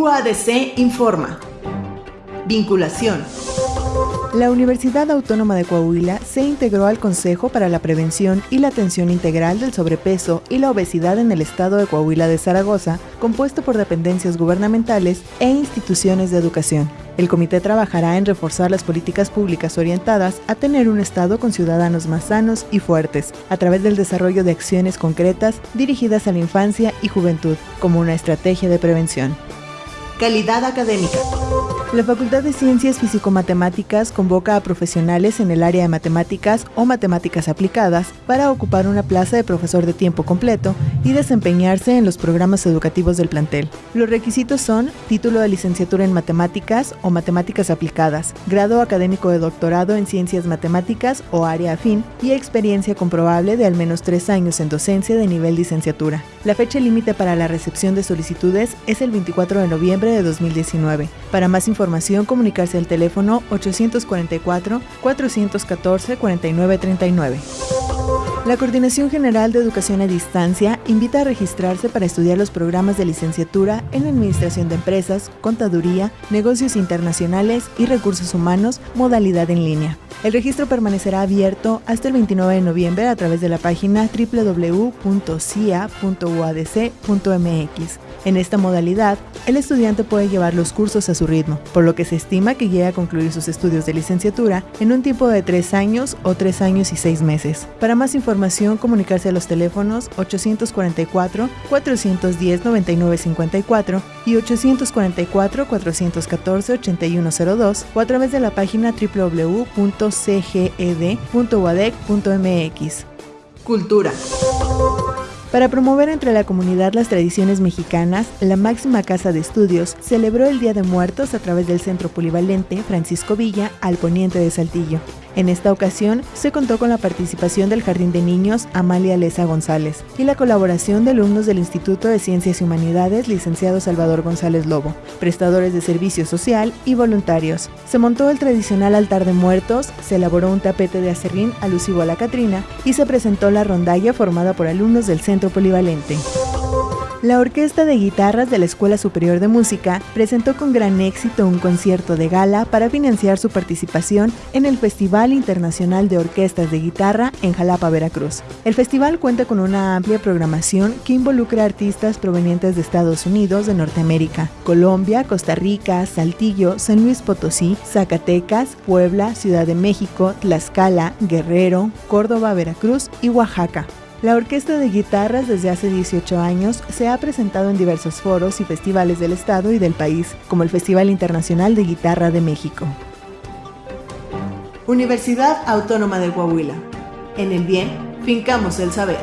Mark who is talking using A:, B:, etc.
A: UADC informa. Vinculación.
B: La Universidad Autónoma de Coahuila se integró al Consejo para la Prevención y la Atención Integral del Sobrepeso y la Obesidad en el Estado de Coahuila de Zaragoza, compuesto por dependencias gubernamentales e instituciones de educación. El comité trabajará en reforzar las políticas públicas orientadas a tener un Estado con ciudadanos más sanos y fuertes, a través del desarrollo de acciones concretas dirigidas a la infancia y juventud, como una estrategia de prevención.
A: Calidad académica.
B: La Facultad de Ciencias Físico-Matemáticas convoca a profesionales en el área de matemáticas o matemáticas aplicadas para ocupar una plaza de profesor de tiempo completo y desempeñarse en los programas educativos del plantel. Los requisitos son título de licenciatura en matemáticas o matemáticas aplicadas, grado académico de doctorado en ciencias matemáticas o área afín y experiencia comprobable de al menos tres años en docencia de nivel licenciatura. La fecha límite para la recepción de solicitudes es el 24 de noviembre de 2019. Para más información, información comunicarse al teléfono 844-414-4939. La Coordinación General de Educación a Distancia invita a registrarse para estudiar los programas de licenciatura en Administración de Empresas, Contaduría, Negocios Internacionales y Recursos Humanos, modalidad en línea. El registro permanecerá abierto hasta el 29 de noviembre a través de la página www.cia.uadc.mx. En esta modalidad, el estudiante puede llevar los cursos a su ritmo, por lo que se estima que llegue a concluir sus estudios de licenciatura en un tiempo de tres años o tres años y seis meses. Para más información, comunicarse a los teléfonos 844-410-9954 y 844-414-8102 o a través de la página www.cged.uadec.mx.
A: Cultura.
B: Para promover entre la comunidad las tradiciones mexicanas, la máxima casa de estudios celebró el Día de Muertos a través del Centro Polivalente Francisco Villa al poniente de Saltillo. En esta ocasión se contó con la participación del Jardín de Niños Amalia Leza González y la colaboración de alumnos del Instituto de Ciencias y Humanidades licenciado Salvador González Lobo, prestadores de servicio social y voluntarios. Se montó el tradicional altar de muertos, se elaboró un tapete de acerrín alusivo a la Catrina y se presentó la rondalla formada por alumnos del Polivalente. La Orquesta de Guitarras de la Escuela Superior de Música presentó con gran éxito un concierto de gala para financiar su participación en el Festival Internacional de Orquestas de Guitarra en Jalapa, Veracruz. El festival cuenta con una amplia programación que involucra artistas provenientes de Estados Unidos, de Norteamérica, Colombia, Costa Rica, Saltillo, San Luis Potosí, Zacatecas, Puebla, Ciudad de México, Tlaxcala, Guerrero, Córdoba, Veracruz y Oaxaca. La Orquesta de Guitarras desde hace 18 años se ha presentado en diversos foros y festivales del estado y del país, como el Festival Internacional de Guitarra de México.
A: Universidad Autónoma de Coahuila. En el bien, fincamos el saber.